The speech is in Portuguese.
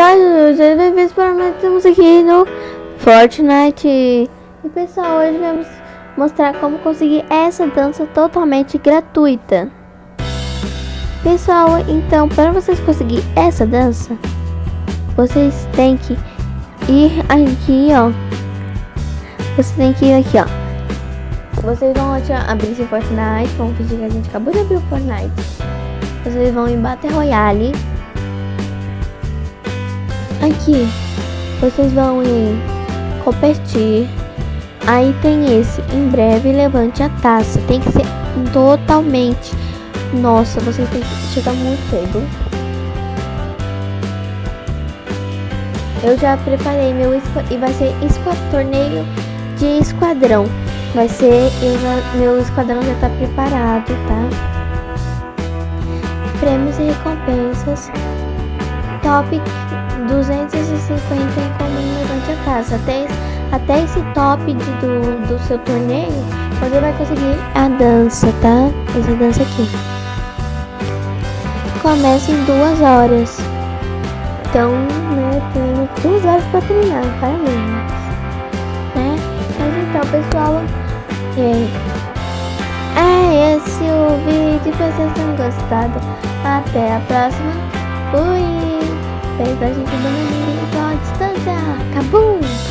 pessoal, bem-vindos para mais estamos aqui no Fortnite. E pessoal, hoje vamos mostrar como conseguir essa dança totalmente gratuita. Pessoal, então para vocês conseguir essa dança Vocês têm que ir aqui, ó. Vocês têm que ir aqui, ó. Vocês vão abrir esse Fortnite, vamos fingir que a gente acabou de abrir o Fortnite. Vocês vão em Battle Royale Aqui, vocês vão em competir. Aí tem esse, em breve levante a taça. Tem que ser totalmente. Nossa, vocês têm que chegar muito cedo. Eu já preparei meu e vai ser torneio de esquadrão. Vai ser, já, meu esquadrão já tá preparado, tá? Prêmios e recompensas. Top 250 em comum levante a taça. Até, até esse top de, do, do seu torneio, você vai conseguir a dança, tá? Essa dança aqui. Começa em duas horas. Então, né, tem duas horas para treinar, parabéns. Né? Mas então, pessoal, é, é esse o vídeo. Espero que vocês tenham gostado. Até a próxima. Fui! Fez a gente dando a distância. Acabou!